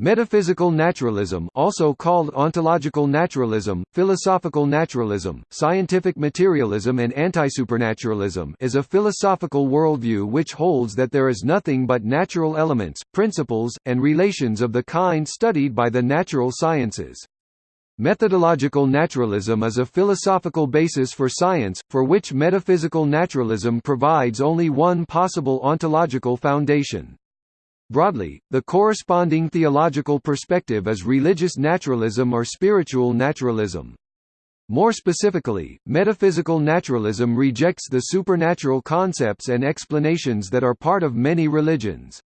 Metaphysical naturalism also called ontological naturalism, philosophical naturalism, scientific materialism and antisupernaturalism is a philosophical worldview which holds that there is nothing but natural elements, principles, and relations of the kind studied by the natural sciences. Methodological naturalism is a philosophical basis for science, for which metaphysical naturalism provides only one possible ontological foundation. Broadly, the corresponding theological perspective is religious naturalism or spiritual naturalism. More specifically, metaphysical naturalism rejects the supernatural concepts and explanations that are part of many religions.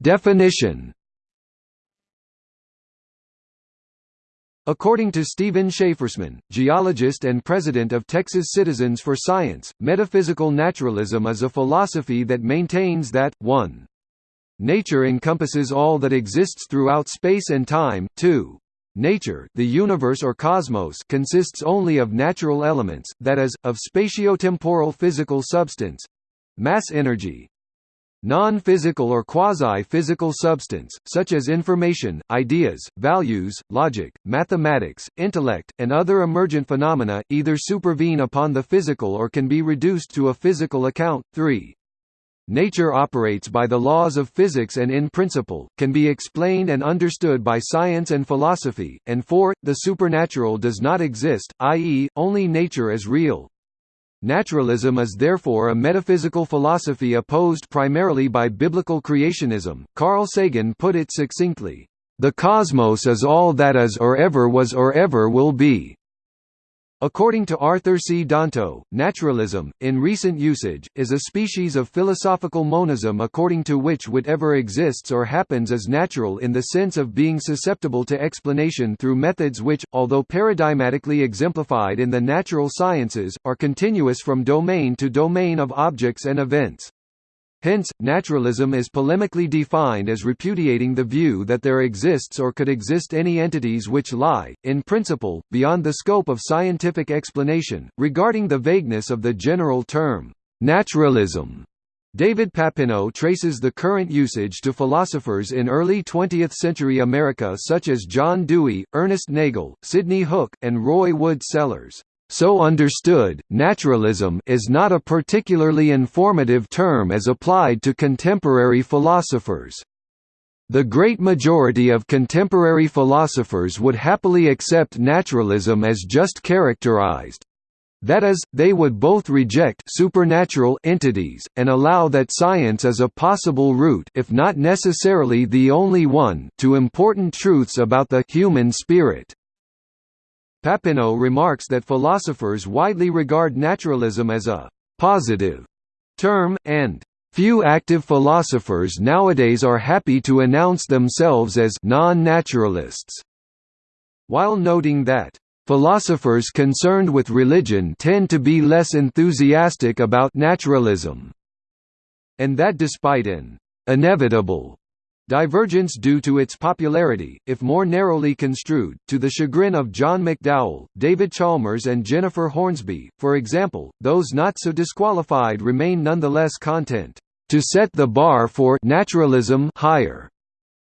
Definition According to Stephen Schafersman, geologist and president of Texas Citizens for Science, metaphysical naturalism is a philosophy that maintains that, 1. Nature encompasses all that exists throughout space and time, 2. Nature the universe or cosmos consists only of natural elements, that is, of spatiotemporal physical substance—mass energy, Non-physical or quasi-physical substance, such as information, ideas, values, logic, mathematics, intellect, and other emergent phenomena, either supervene upon the physical or can be reduced to a physical account. 3. Nature operates by the laws of physics and in principle, can be explained and understood by science and philosophy, and 4. The supernatural does not exist, i.e., only nature is real. Naturalism is therefore a metaphysical philosophy opposed primarily by biblical creationism. Carl Sagan put it succinctly, "The cosmos is all that is or ever was or ever will be." According to Arthur C. Danto, naturalism, in recent usage, is a species of philosophical monism according to which whatever exists or happens is natural in the sense of being susceptible to explanation through methods which, although paradigmatically exemplified in the natural sciences, are continuous from domain to domain of objects and events. Hence, naturalism is polemically defined as repudiating the view that there exists or could exist any entities which lie, in principle, beyond the scope of scientific explanation. Regarding the vagueness of the general term, naturalism, David Papineau traces the current usage to philosophers in early 20th-century America such as John Dewey, Ernest Nagel, Sidney Hook, and Roy Wood Sellars. So understood, naturalism is not a particularly informative term as applied to contemporary philosophers. The great majority of contemporary philosophers would happily accept naturalism as just characterized. That is, they would both reject supernatural entities, and allow that science is a possible route if not necessarily the only one to important truths about the human spirit. Papineau remarks that philosophers widely regard naturalism as a «positive» term, and Few active philosophers nowadays are happy to announce themselves as non-naturalists, while noting that philosophers concerned with religion tend to be less enthusiastic about naturalism, and that despite an inevitable Divergence due to its popularity, if more narrowly construed, to the chagrin of John McDowell, David Chalmers and Jennifer Hornsby, for example, those not so disqualified remain nonetheless content, "...to set the bar for naturalism higher."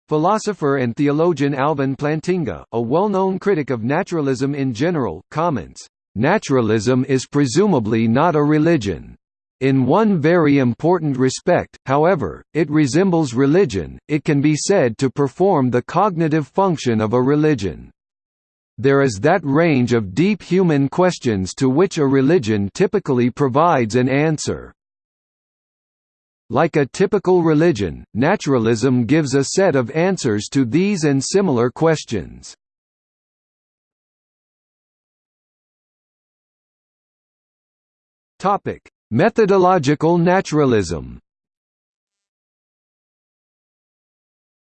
Philosopher and theologian Alvin Plantinga, a well-known critic of naturalism in general, comments, "...naturalism is presumably not a religion." In one very important respect, however, it resembles religion, it can be said to perform the cognitive function of a religion. There is that range of deep human questions to which a religion typically provides an answer. Like a typical religion, naturalism gives a set of answers to these and similar questions. Topic: Methodological naturalism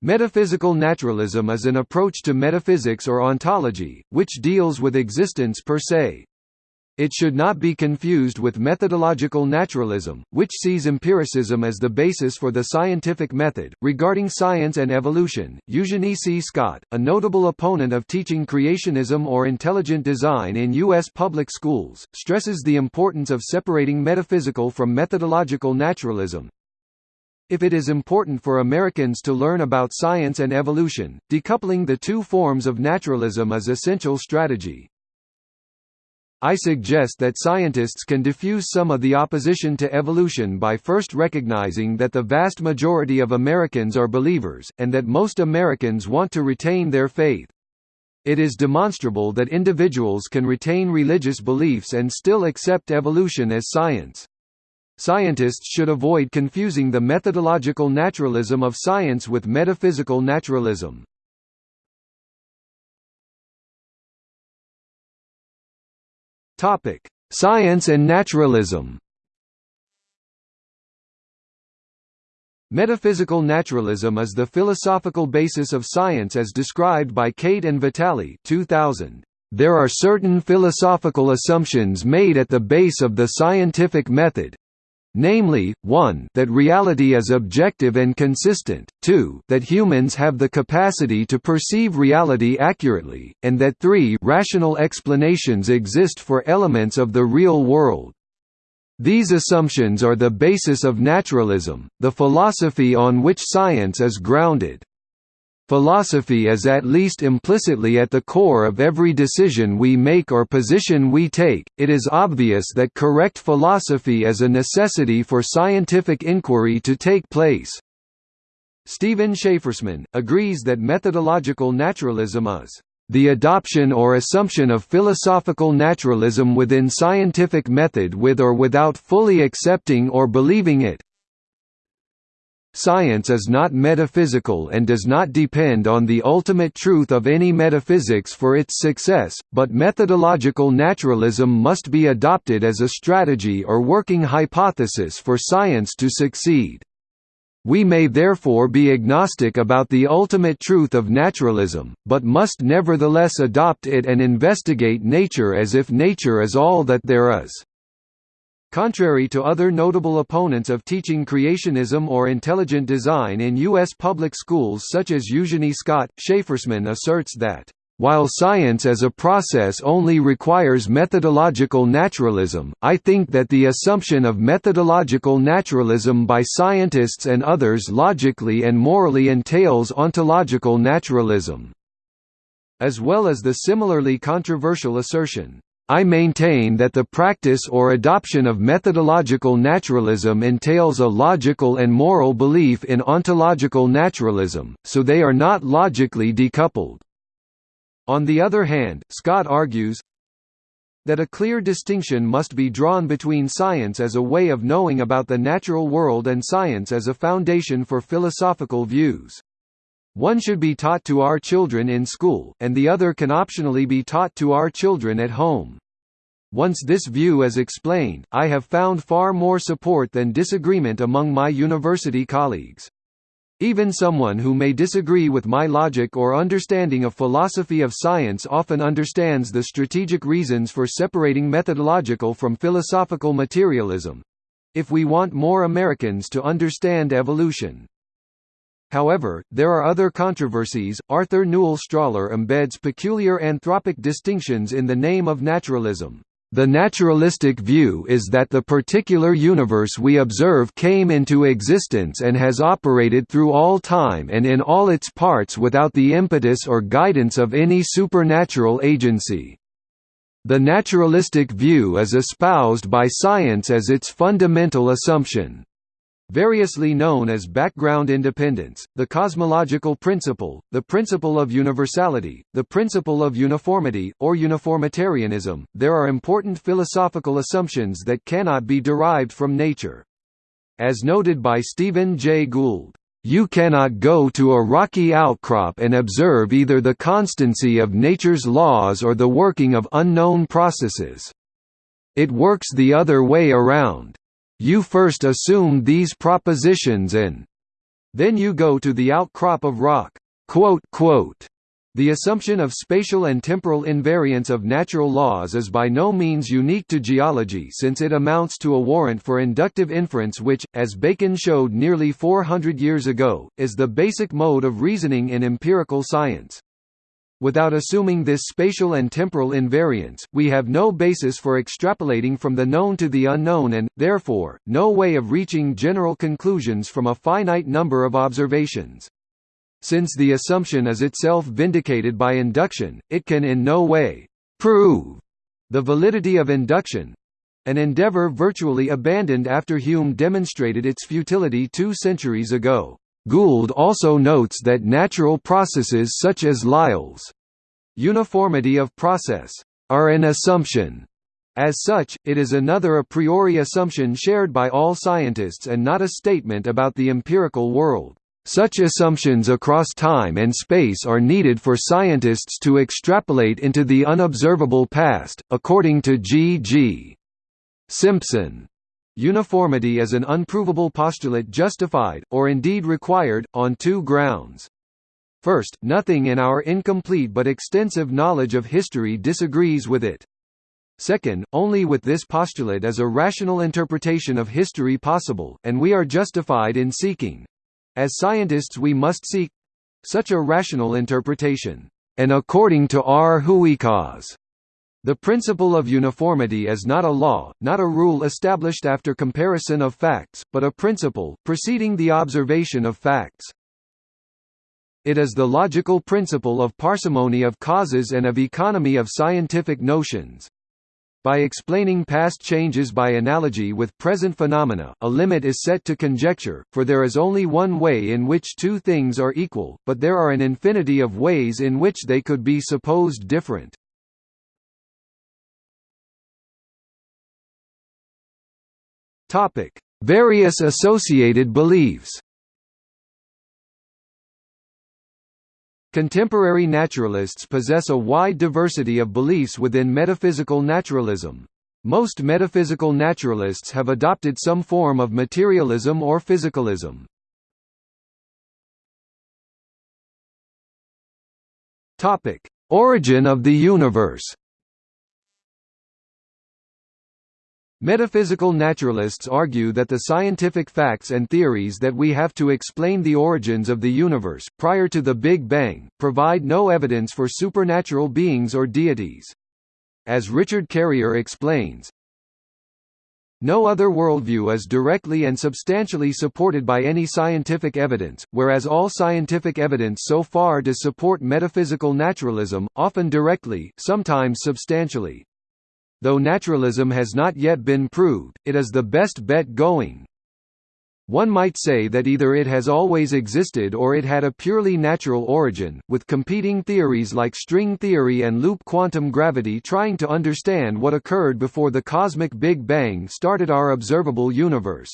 Metaphysical naturalism is an approach to metaphysics or ontology, which deals with existence per se. It should not be confused with methodological naturalism, which sees empiricism as the basis for the scientific method. Regarding science and evolution, Eugenie C. Scott, a notable opponent of teaching creationism or intelligent design in U.S. public schools, stresses the importance of separating metaphysical from methodological naturalism, if it is important for Americans to learn about science and evolution, decoupling the two forms of naturalism is essential strategy. I suggest that scientists can diffuse some of the opposition to evolution by first recognizing that the vast majority of Americans are believers, and that most Americans want to retain their faith. It is demonstrable that individuals can retain religious beliefs and still accept evolution as science. Scientists should avoid confusing the methodological naturalism of science with metaphysical naturalism. Topic: Science and naturalism. Metaphysical naturalism is the philosophical basis of science as described by Cate and Vitaly 2000. There are certain philosophical assumptions made at the base of the scientific method, namely, 1 that reality is objective and consistent, 2 that humans have the capacity to perceive reality accurately, and that 3 rational explanations exist for elements of the real world. These assumptions are the basis of naturalism, the philosophy on which science is grounded. Philosophy is at least implicitly at the core of every decision we make or position we take. It is obvious that correct philosophy is a necessity for scientific inquiry to take place. Stephen Schafersman agrees that methodological naturalism is the adoption or assumption of philosophical naturalism within scientific method with or without fully accepting or believing it, Science is not metaphysical and does not depend on the ultimate truth of any metaphysics for its success, but methodological naturalism must be adopted as a strategy or working hypothesis for science to succeed. We may therefore be agnostic about the ultimate truth of naturalism, but must nevertheless adopt it and investigate nature as if nature is all that there is. Contrary to other notable opponents of teaching creationism or intelligent design in U.S. public schools such as Eugenie Scott, Schafersman asserts that, "...while science as a process only requires methodological naturalism, I think that the assumption of methodological naturalism by scientists and others logically and morally entails ontological naturalism." As well as the similarly controversial assertion, I maintain that the practice or adoption of methodological naturalism entails a logical and moral belief in ontological naturalism, so they are not logically decoupled. On the other hand, Scott argues that a clear distinction must be drawn between science as a way of knowing about the natural world and science as a foundation for philosophical views. One should be taught to our children in school, and the other can optionally be taught to our children at home. Once this view is explained, I have found far more support than disagreement among my university colleagues. Even someone who may disagree with my logic or understanding of philosophy of science often understands the strategic reasons for separating methodological from philosophical materialism. If we want more Americans to understand evolution, However, there are other controversies. Arthur Newell Strahler embeds peculiar anthropic distinctions in the name of naturalism. The naturalistic view is that the particular universe we observe came into existence and has operated through all time and in all its parts without the impetus or guidance of any supernatural agency. The naturalistic view is espoused by science as its fundamental assumption variously known as background independence, the cosmological principle, the principle of universality, the principle of uniformity, or uniformitarianism. There are important philosophical assumptions that cannot be derived from nature. As noted by Stephen Jay Gould, you cannot go to a rocky outcrop and observe either the constancy of nature's laws or the working of unknown processes. It works the other way around. You first assume these propositions and then you go to the outcrop of rock." Quote, quote. The assumption of spatial and temporal invariance of natural laws is by no means unique to geology since it amounts to a warrant for inductive inference which, as Bacon showed nearly 400 years ago, is the basic mode of reasoning in empirical science. Without assuming this spatial and temporal invariance, we have no basis for extrapolating from the known to the unknown and, therefore, no way of reaching general conclusions from a finite number of observations. Since the assumption is itself vindicated by induction, it can in no way «prove» the validity of induction, an endeavor virtually abandoned after Hume demonstrated its futility two centuries ago. Gould also notes that natural processes such as Lyell's uniformity of process are an assumption. As such, it is another a priori assumption shared by all scientists and not a statement about the empirical world. Such assumptions across time and space are needed for scientists to extrapolate into the unobservable past, according to G. G. Simpson. Uniformity is an unprovable postulate justified, or indeed required, on two grounds. First, nothing in our incomplete but extensive knowledge of history disagrees with it. Second, only with this postulate is a rational interpretation of history possible, and we are justified in seeking, as scientists we must seek such a rational interpretation, and according to R. Hooykaas. The principle of uniformity is not a law, not a rule established after comparison of facts, but a principle, preceding the observation of facts. It is the logical principle of parsimony of causes and of economy of scientific notions. By explaining past changes by analogy with present phenomena, a limit is set to conjecture, for there is only one way in which two things are equal, but there are an infinity of ways in which they could be supposed different. Various associated beliefs Contemporary naturalists possess a wide diversity of beliefs within metaphysical naturalism. Most metaphysical naturalists have adopted some form of materialism or physicalism. Topic: Origin of the universe. Metaphysical naturalists argue that the scientific facts and theories that we have to explain the origins of the universe, prior to the Big Bang, provide no evidence for supernatural beings or deities. As Richard Carrier explains, no other worldview is directly and substantially supported by any scientific evidence, whereas all scientific evidence so far does support metaphysical naturalism, often directly, sometimes substantially. Though naturalism has not yet been proved, it is the best bet going. One might say that either it has always existed or it had a purely natural origin, with competing theories like string theory and loop quantum gravity trying to understand what occurred before the cosmic Big Bang started our observable universe.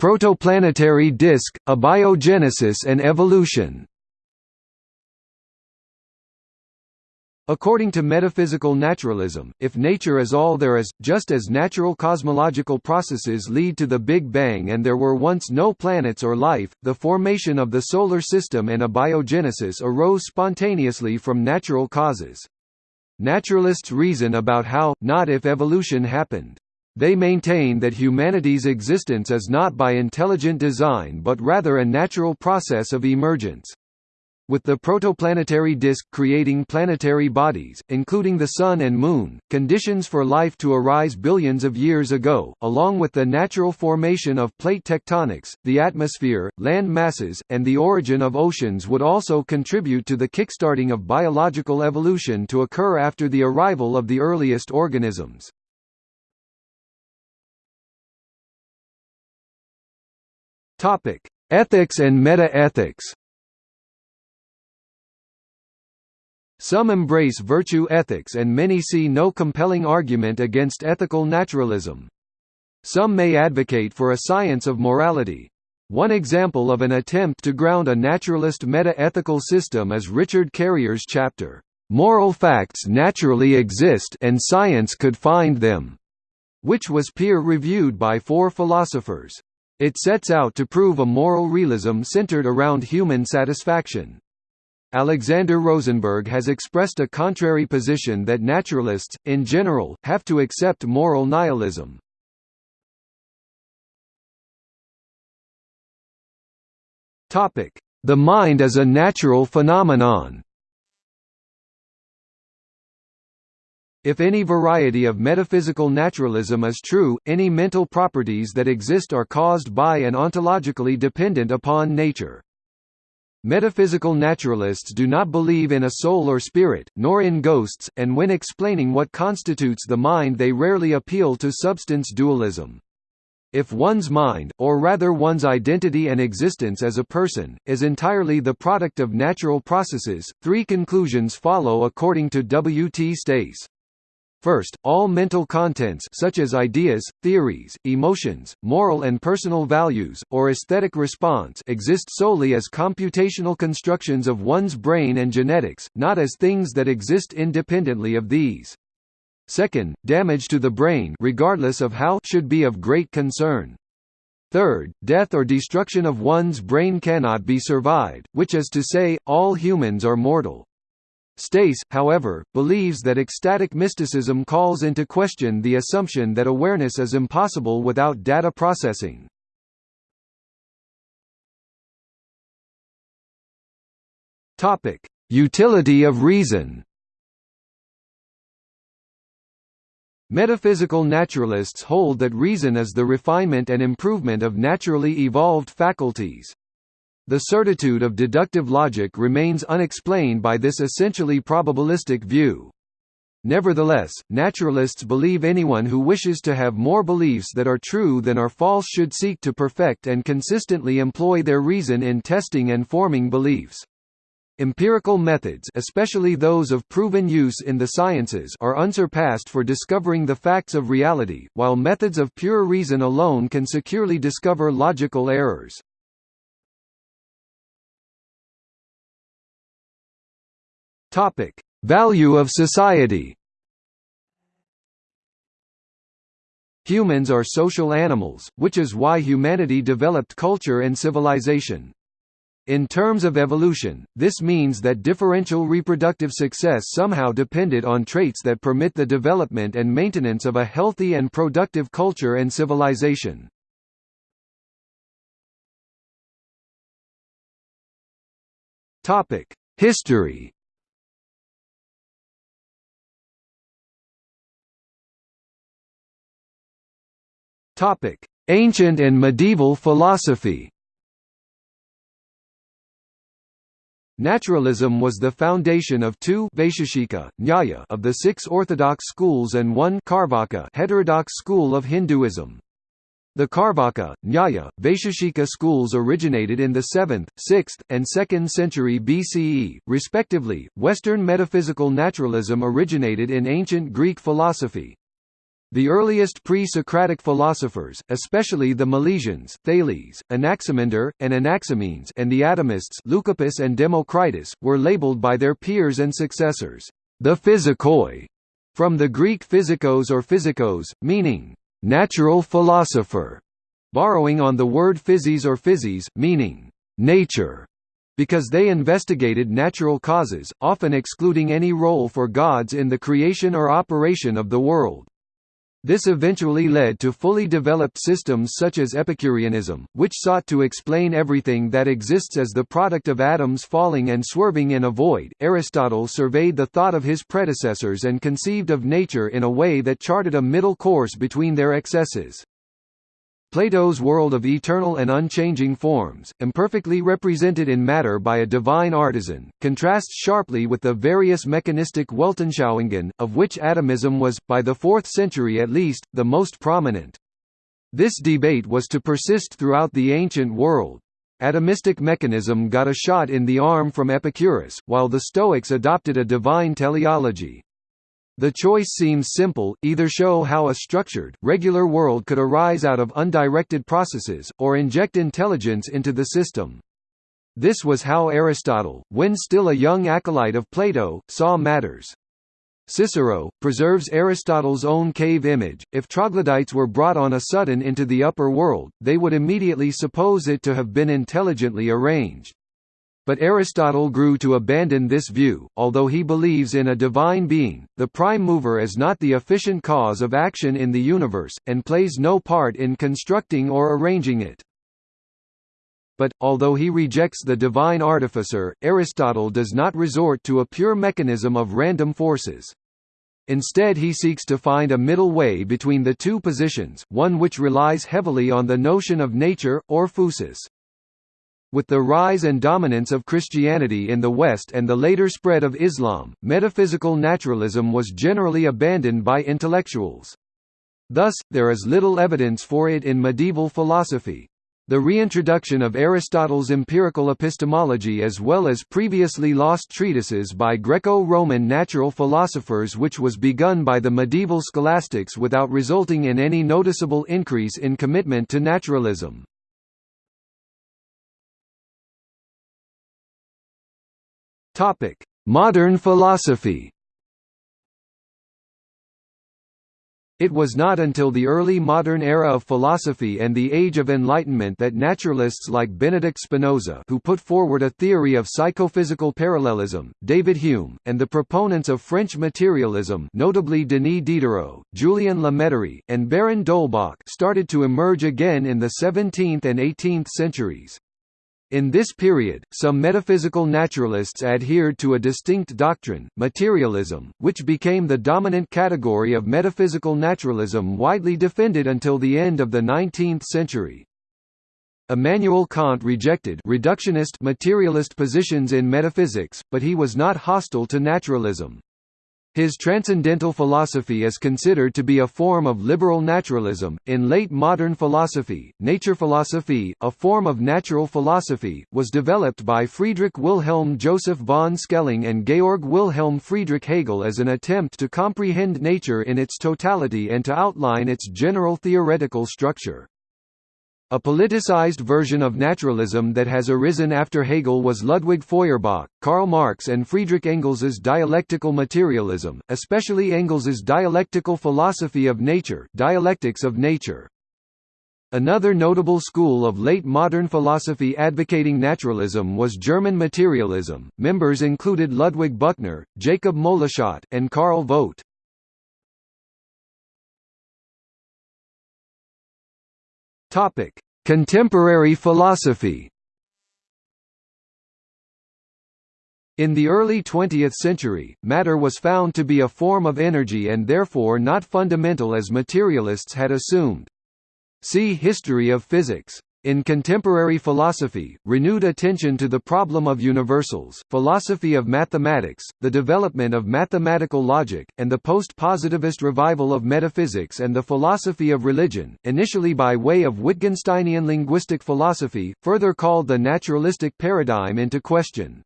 Protoplanetary disk, abiogenesis and evolution According to metaphysical naturalism, if nature is all there is, just as natural cosmological processes lead to the Big Bang and there were once no planets or life, the formation of the Solar System and abiogenesis arose spontaneously from natural causes. Naturalists reason about how, not if evolution happened. They maintain that humanity's existence is not by intelligent design but rather a natural process of emergence. With the protoplanetary disk creating planetary bodies, including the Sun and Moon, conditions for life to arise billions of years ago, along with the natural formation of plate tectonics, the atmosphere, land masses, and the origin of oceans would also contribute to the kickstarting of biological evolution to occur after the arrival of the earliest organisms. Ethics and meta-ethics Some embrace virtue ethics and many see no compelling argument against ethical naturalism. Some may advocate for a science of morality. One example of an attempt to ground a naturalist meta-ethical system is Richard Carrier's chapter, "'Moral Facts Naturally Exist and Science Could Find Them' which was peer-reviewed by four philosophers. It sets out to prove a moral realism centered around human satisfaction. Alexander Rosenberg has expressed a contrary position that naturalists, in general, have to accept moral nihilism. The mind as a natural phenomenon If any variety of metaphysical naturalism is true, any mental properties that exist are caused by and ontologically dependent upon nature. Metaphysical naturalists do not believe in a soul or spirit, nor in ghosts, and when explaining what constitutes the mind they rarely appeal to substance dualism. If one's mind, or rather one's identity and existence as a person, is entirely the product of natural processes, three conclusions follow according to W. T. Stace. First, all mental contents such as ideas, theories, emotions, moral and personal values, or aesthetic response exist solely as computational constructions of one's brain and genetics, not as things that exist independently of these. Second, damage to the brain regardless of how should be of great concern. Third, death or destruction of one's brain cannot be survived, which is to say, all humans are mortal. Stace, however, believes that ecstatic mysticism calls into question the assumption that awareness is impossible without data processing. Topic: Utility of reason. Metaphysical naturalists hold that reason is the refinement and improvement of naturally evolved faculties. The certitude of deductive logic remains unexplained by this essentially probabilistic view. Nevertheless, naturalists believe anyone who wishes to have more beliefs that are true than are false should seek to perfect and consistently employ their reason in testing and forming beliefs. Empirical methods especially those of proven use in the sciences are unsurpassed for discovering the facts of reality, while methods of pure reason alone can securely discover logical errors. Topic: Value of society. Humans are social animals, which is why humanity developed culture and civilization. In terms of evolution, this means that differential reproductive success somehow depended on traits that permit the development and maintenance of a healthy and productive culture and civilization. History Topic: Ancient and medieval philosophy. Naturalism was the foundation of two Nyaya of the six orthodox schools and one Carvaka heterodox school of Hinduism. The Carvaka, Nyaya, Vaisheshika schools originated in the 7th, 6th, and 2nd century BCE, respectively. Western metaphysical naturalism originated in ancient Greek philosophy. The earliest pre-Socratic philosophers, especially the Milesians, Thales, Anaximander, and Anaximenes and the atomists Leucippus and Democritus, were labeled by their peers and successors, the physikoi, from the Greek physikos or physikos, meaning, natural philosopher, borrowing on the word physis or physis, meaning, nature, because they investigated natural causes, often excluding any role for gods in the creation or operation of the world. This eventually led to fully developed systems such as Epicureanism, which sought to explain everything that exists as the product of atoms falling and swerving in a void. Aristotle surveyed the thought of his predecessors and conceived of nature in a way that charted a middle course between their excesses. Plato's world of eternal and unchanging forms, imperfectly represented in matter by a divine artisan, contrasts sharply with the various mechanistic Weltanschauungen, of which atomism was, by the 4th century at least, the most prominent. This debate was to persist throughout the ancient world. Atomistic mechanism got a shot in the arm from Epicurus, while the Stoics adopted a divine teleology. The choice seems simple, either show how a structured, regular world could arise out of undirected processes, or inject intelligence into the system. This was how Aristotle, when still a young acolyte of Plato, saw matters. Cicero, preserves Aristotle's own cave image. If troglodytes were brought on a sudden into the upper world, they would immediately suppose it to have been intelligently arranged. But Aristotle grew to abandon this view, although he believes in a divine being, the prime mover is not the efficient cause of action in the universe, and plays no part in constructing or arranging it. But, although he rejects the divine artificer, Aristotle does not resort to a pure mechanism of random forces. Instead he seeks to find a middle way between the two positions, one which relies heavily on the notion of nature, or phusis. With the rise and dominance of Christianity in the West and the later spread of Islam, metaphysical naturalism was generally abandoned by intellectuals. Thus, there is little evidence for it in medieval philosophy. The reintroduction of Aristotle's empirical epistemology as well as previously lost treatises by Greco-Roman natural philosophers which was begun by the medieval scholastics without resulting in any noticeable increase in commitment to naturalism. Modern philosophy It was not until the early modern era of philosophy and the Age of Enlightenment that naturalists like Benedict Spinoza who put forward a theory of psychophysical parallelism, David Hume, and the proponents of French materialism notably Denis Diderot, Julien La Mettrie, and Baron d'Holbach started to emerge again in the 17th and 18th centuries. In this period, some metaphysical naturalists adhered to a distinct doctrine, materialism, which became the dominant category of metaphysical naturalism widely defended until the end of the 19th century. Immanuel Kant rejected reductionist materialist positions in metaphysics, but he was not hostile to naturalism. His transcendental philosophy is considered to be a form of liberal naturalism. In late modern philosophy, nature philosophy, a form of natural philosophy, was developed by Friedrich Wilhelm Joseph von Schelling and Georg Wilhelm Friedrich Hegel as an attempt to comprehend nature in its totality and to outline its general theoretical structure. A politicized version of naturalism that has arisen after Hegel was Ludwig Feuerbach, Karl Marx and Friedrich Engels's dialectical materialism, especially Engels's dialectical philosophy of nature dialectics of nature. Another notable school of late modern philosophy advocating naturalism was German materialism. Members included Ludwig Buchner, Jacob Moleschott, and Karl Vogt. Topic: Contemporary philosophy. In the early 20th century, matter was found to be a form of energy and therefore not fundamental as materialists had assumed. See History of physics. In contemporary philosophy, renewed attention to the problem of universals, philosophy of mathematics, the development of mathematical logic, and the post-positivist revival of metaphysics and the philosophy of religion, initially by way of Wittgensteinian linguistic philosophy, further called the naturalistic paradigm into question.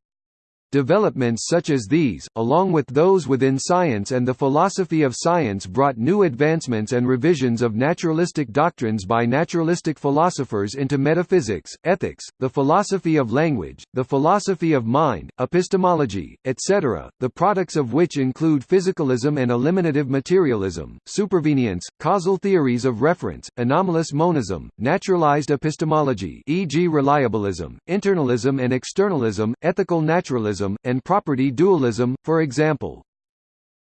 Developments such as these, along with those within science and the philosophy of science brought new advancements and revisions of naturalistic doctrines by naturalistic philosophers into metaphysics, ethics, the philosophy of language, the philosophy of mind, epistemology, etc., the products of which include physicalism and eliminative materialism, supervenience, causal theories of reference, anomalous monism, naturalized epistemology e.g. reliabilism, internalism and externalism, ethical naturalism and property dualism, for example.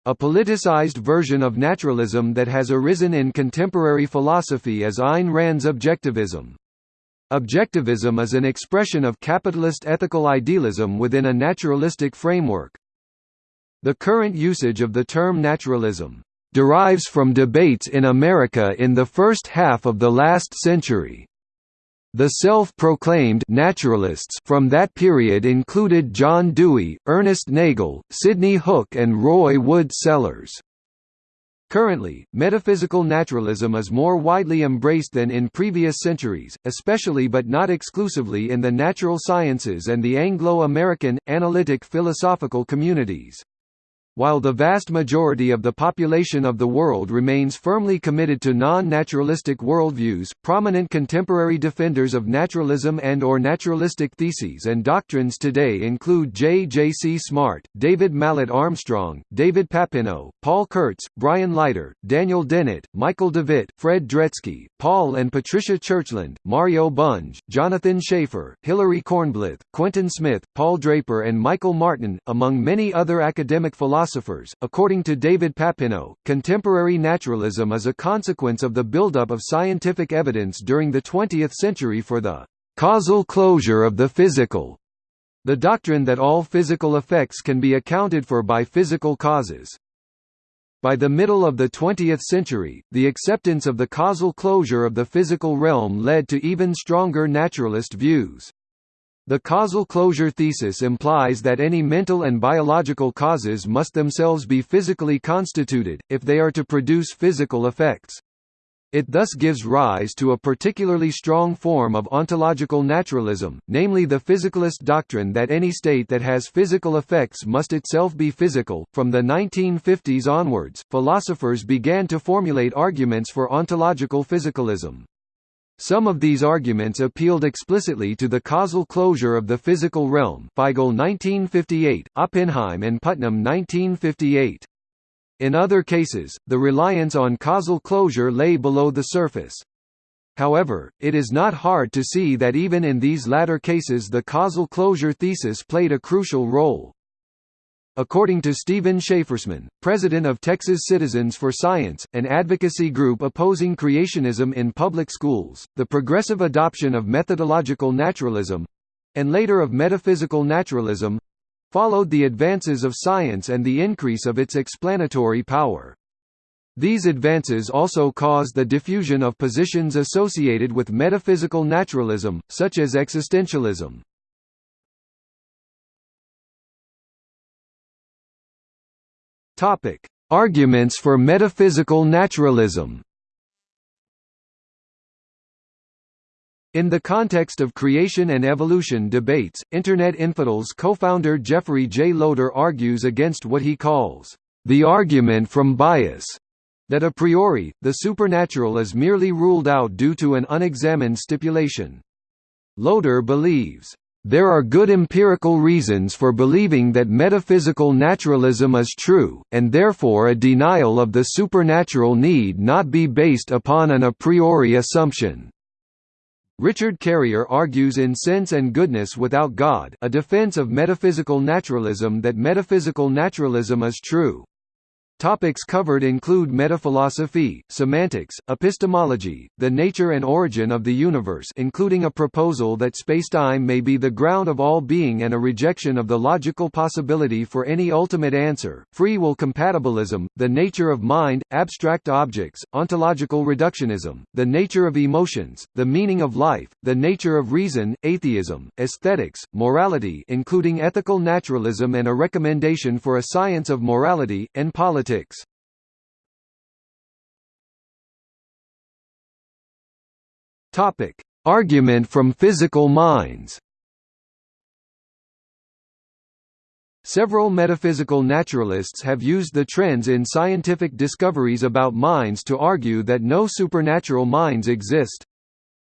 A politicized version of naturalism that has arisen in contemporary philosophy is Ayn Rand's objectivism. Objectivism is an expression of capitalist ethical idealism within a naturalistic framework. The current usage of the term naturalism derives from debates in America in the first half of the last century. The self-proclaimed naturalists from that period included John Dewey, Ernest Nagel, Sidney Hook and Roy Wood Sellars. Currently, metaphysical naturalism is more widely embraced than in previous centuries, especially but not exclusively in the natural sciences and the Anglo-American, analytic philosophical communities. While the vast majority of the population of the world remains firmly committed to non-naturalistic worldviews, prominent contemporary defenders of naturalism and or naturalistic theses and doctrines today include J. J. C. Smart, David Mallet Armstrong, David Papineau, Paul Kurtz, Brian Leiter, Daniel Dennett, Michael Devitt, Fred Dretske, Paul and Patricia Churchland, Mario Bunge, Jonathan Schaffer, Hilary Kornblith, Quentin Smith, Paul Draper and Michael Martin, among many other academic philosophers philosophers. According to David Papineau, contemporary naturalism is a consequence of the buildup of scientific evidence during the 20th century for the causal closure of the physical, the doctrine that all physical effects can be accounted for by physical causes. By the middle of the 20th century, the acceptance of the causal closure of the physical realm led to even stronger naturalist views. The causal closure thesis implies that any mental and biological causes must themselves be physically constituted, if they are to produce physical effects. It thus gives rise to a particularly strong form of ontological naturalism, namely the physicalist doctrine that any state that has physical effects must itself be physical. From the 1950s onwards, philosophers began to formulate arguments for ontological physicalism. Some of these arguments appealed explicitly to the causal closure of the physical realm Feigl 1958, Oppenheim and Putnam 1958. In other cases, the reliance on causal closure lay below the surface. However, it is not hard to see that even in these latter cases the causal closure thesis played a crucial role. According to Stephen Schafersman, president of Texas Citizens for Science, an advocacy group opposing creationism in public schools, the progressive adoption of methodological naturalism—and later of metaphysical naturalism—followed the advances of science and the increase of its explanatory power. These advances also caused the diffusion of positions associated with metaphysical naturalism, such as existentialism. Topic: Arguments for metaphysical naturalism. In the context of creation and evolution debates, Internet Infidels co-founder Jeffrey J. Lowder argues against what he calls the argument from bias, that a priori, the supernatural is merely ruled out due to an unexamined stipulation. Lowder believes, there are good empirical reasons for believing that metaphysical naturalism is true, and therefore a denial of the supernatural need not be based upon an a priori assumption. Richard Carrier argues in Sense and Goodness Without God a defense of metaphysical naturalism that metaphysical naturalism is true. Topics covered include metaphilosophy, semantics, epistemology, the nature and origin of the universe including a proposal that spacetime may be the ground of all being and a rejection of the logical possibility for any ultimate answer, free will compatibilism, the nature of mind, abstract objects, ontological reductionism, the nature of emotions, the meaning of life, the nature of reason, atheism, aesthetics, morality including ethical naturalism and a recommendation for a science of morality, and politics politics Topic: Argument from physical minds. Several metaphysical naturalists have used the trends in scientific discoveries about minds to argue that no supernatural minds exist.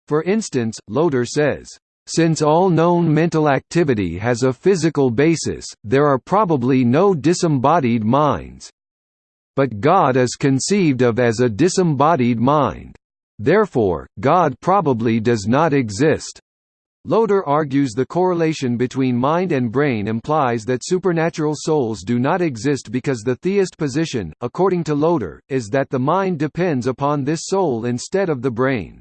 For instance, Lowder says, since all known mental activity has a physical basis, there are probably no disembodied minds. But God is conceived of as a disembodied mind. Therefore, God probably does not exist. Lowder argues the correlation between mind and brain implies that supernatural souls do not exist because the theist position, according to Lowder, is that the mind depends upon this soul instead of the brain.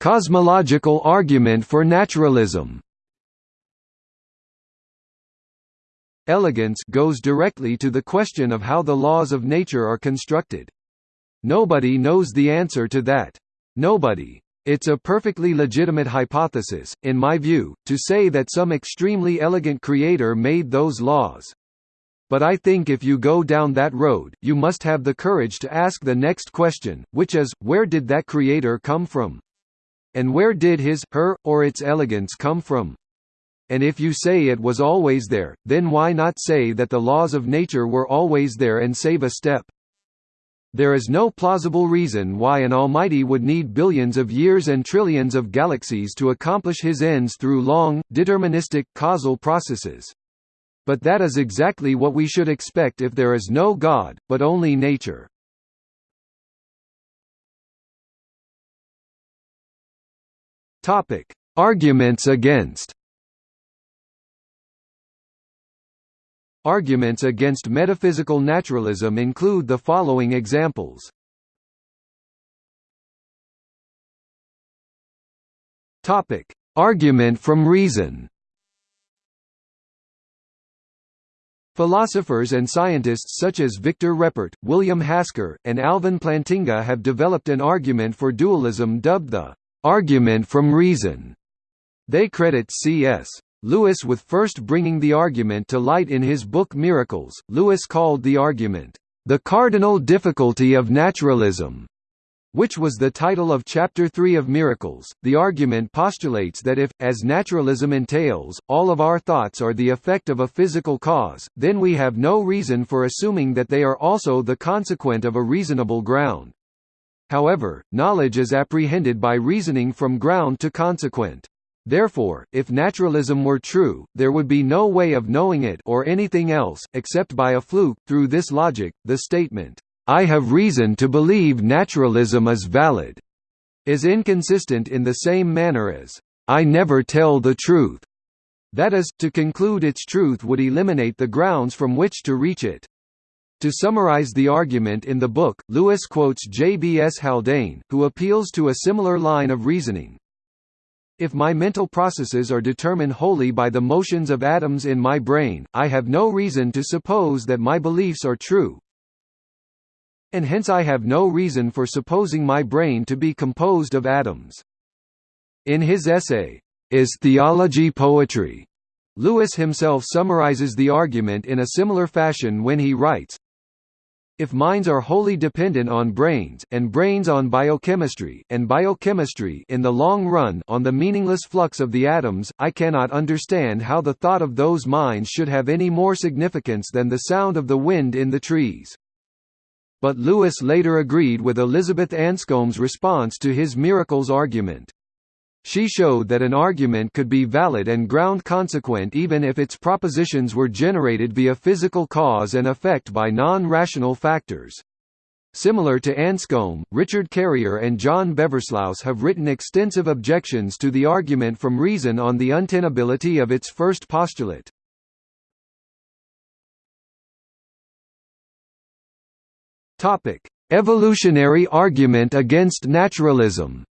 Cosmological argument for naturalism Elegance goes directly to the question of how the laws of nature are constructed. Nobody knows the answer to that. Nobody. It's a perfectly legitimate hypothesis, in my view, to say that some extremely elegant creator made those laws. But I think if you go down that road, you must have the courage to ask the next question, which is, where did that creator come from? And where did his, her, or its elegance come from? And if you say it was always there, then why not say that the laws of nature were always there and save a step? There is no plausible reason why an almighty would need billions of years and trillions of galaxies to accomplish his ends through long, deterministic, causal processes. But that is exactly what we should expect if there is no God, but only nature. Arguments against Arguments against metaphysical naturalism include the following examples. Topic: Argument from reason. Philosophers and scientists such as Victor Reppert, William Hasker, and Alvin Plantinga have developed an argument for dualism dubbed the argument from reason. They credit C.S. Lewis with first bringing the argument to light in his book Miracles. Lewis called the argument, The Cardinal Difficulty of Naturalism, which was the title of Chapter 3 of Miracles. The argument postulates that if, as naturalism entails, all of our thoughts are the effect of a physical cause, then we have no reason for assuming that they are also the consequent of a reasonable ground. However, knowledge is apprehended by reasoning from ground to consequent. Therefore, if naturalism were true, there would be no way of knowing it or anything else, except by a fluke. Through this logic, the statement, "'I have reason to believe naturalism is valid' is inconsistent in the same manner as, "'I never tell the truth' that is, to conclude its truth would eliminate the grounds from which to reach it. To summarize the argument in the book, Lewis quotes J. B. S. Haldane, who appeals to a similar line of reasoning. If my mental processes are determined wholly by the motions of atoms in my brain, I have no reason to suppose that my beliefs are true. And hence I have no reason for supposing my brain to be composed of atoms. In his essay, Is Theology Poetry? Lewis himself summarizes the argument in a similar fashion when he writes, if minds are wholly dependent on brains, and brains on biochemistry, and biochemistry in the long run on the meaningless flux of the atoms, I cannot understand how the thought of those minds should have any more significance than the sound of the wind in the trees. But Lewis later agreed with Elizabeth Anscombe's response to his miracles argument. She showed that an argument could be valid and ground consequent even if its propositions were generated via physical cause and effect by non-rational factors. Similar to Anscombe, Richard Carrier and John Beversluis have written extensive objections to the argument from reason on the untenability of its first postulate. Evolutionary argument against naturalism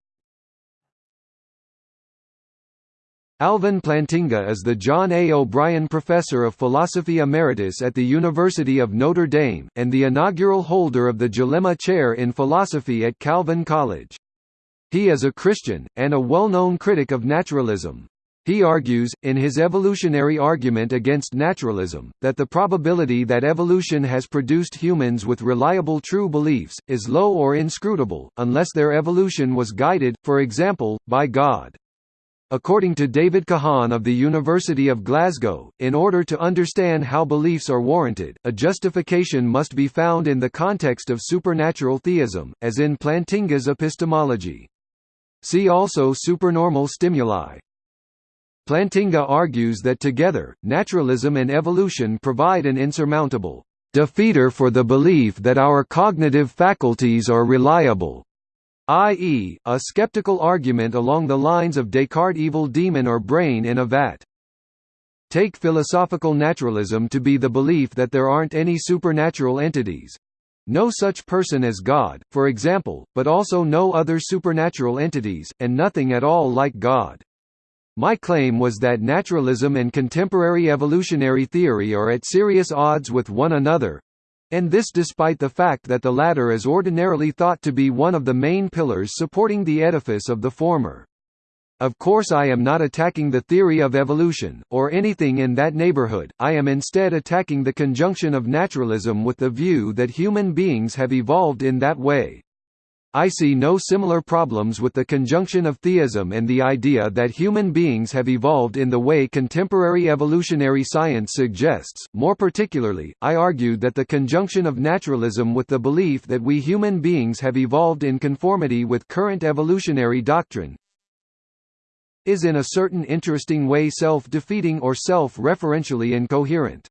Alvin Plantinga is the John A. O'Brien Professor of Philosophy Emeritus at the University of Notre Dame, and the inaugural holder of the Jellema Chair in Philosophy at Calvin College. He is a Christian, and a well-known critic of naturalism. He argues, in his evolutionary argument against naturalism, that the probability that evolution has produced humans with reliable true beliefs, is low or inscrutable, unless their evolution was guided, for example, by God. According to David Kahan of the University of Glasgow, in order to understand how beliefs are warranted, a justification must be found in the context of supernatural theism, as in Plantinga's epistemology. See also supernormal stimuli. Plantinga argues that together, naturalism and evolution provide an insurmountable defeater for the belief that our cognitive faculties are reliable, i.e., a skeptical argument along the lines of Descartes' evil demon or brain in a vat. Take philosophical naturalism to be the belief that there aren't any supernatural entities. No such person as God, for example, but also no other supernatural entities, and nothing at all like God. My claim was that naturalism and contemporary evolutionary theory are at serious odds with one another, and this despite the fact that the latter is ordinarily thought to be one of the main pillars supporting the edifice of the former. Of course I am not attacking the theory of evolution, or anything in that neighborhood, I am instead attacking the conjunction of naturalism with the view that human beings have evolved in that way. I see no similar problems with the conjunction of theism and the idea that human beings have evolved in the way contemporary evolutionary science suggests. More particularly, I argued that the conjunction of naturalism with the belief that we human beings have evolved in conformity with current evolutionary doctrine is in a certain interesting way self-defeating or self-referentially incoherent.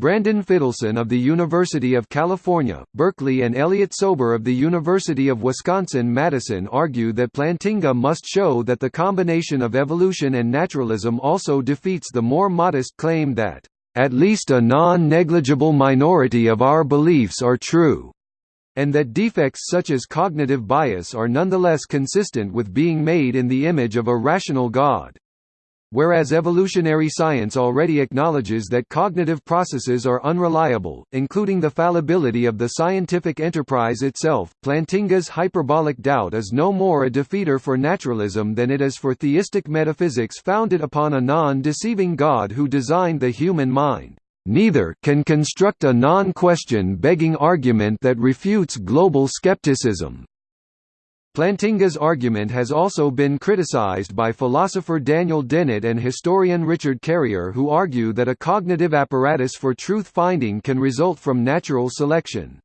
Branden Fitelson of the University of California, Berkeley and Elliott Sober of the University of Wisconsin-Madison argue that Plantinga must show that the combination of evolution and naturalism also defeats the more modest claim that, "...at least a non-negligible minority of our beliefs are true." and that defects such as cognitive bias are nonetheless consistent with being made in the image of a rational God. Whereas evolutionary science already acknowledges that cognitive processes are unreliable, including the fallibility of the scientific enterprise itself, Plantinga's hyperbolic doubt is no more a defeater for naturalism than it is for theistic metaphysics founded upon a non-deceiving God who designed the human mind. Neither can construct a non-question begging argument that refutes global skepticism. Plantinga's argument has also been criticized by philosopher Daniel Dennett and historian Richard Carrier who argue that a cognitive apparatus for truth-finding can result from natural selection.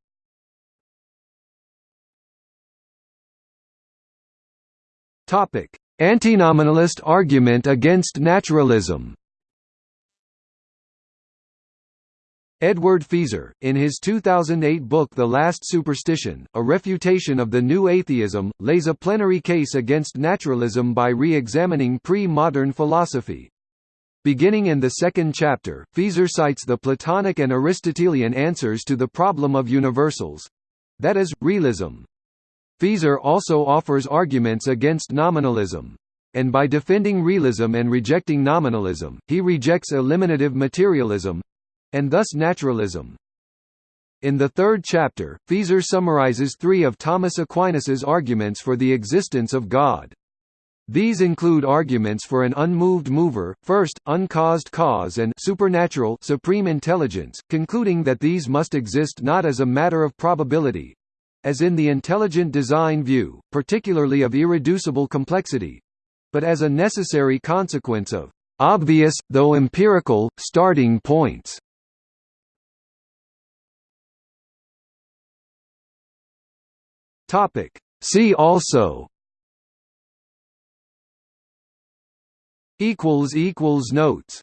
Antinominalist argument against naturalism Edward Feser, in his 2008 book The Last Superstition, A Refutation of the New Atheism, lays a plenary case against naturalism by re-examining pre-modern philosophy. Beginning in the second chapter, Feser cites the Platonic and Aristotelian answers to the problem of universals—that is, realism. Feser also offers arguments against nominalism. And by defending realism and rejecting nominalism, he rejects eliminative materialism, and thus naturalism. In the third chapter, Feser summarizes three of Thomas Aquinas's arguments for the existence of God. These include arguments for an unmoved mover, first, uncaused cause and supernatural supreme intelligence, concluding that these must exist not as a matter of probability as in the intelligent design view, particularly of irreducible complexity but as a necessary consequence of obvious, though empirical, starting points. Topic. See also equals equals notes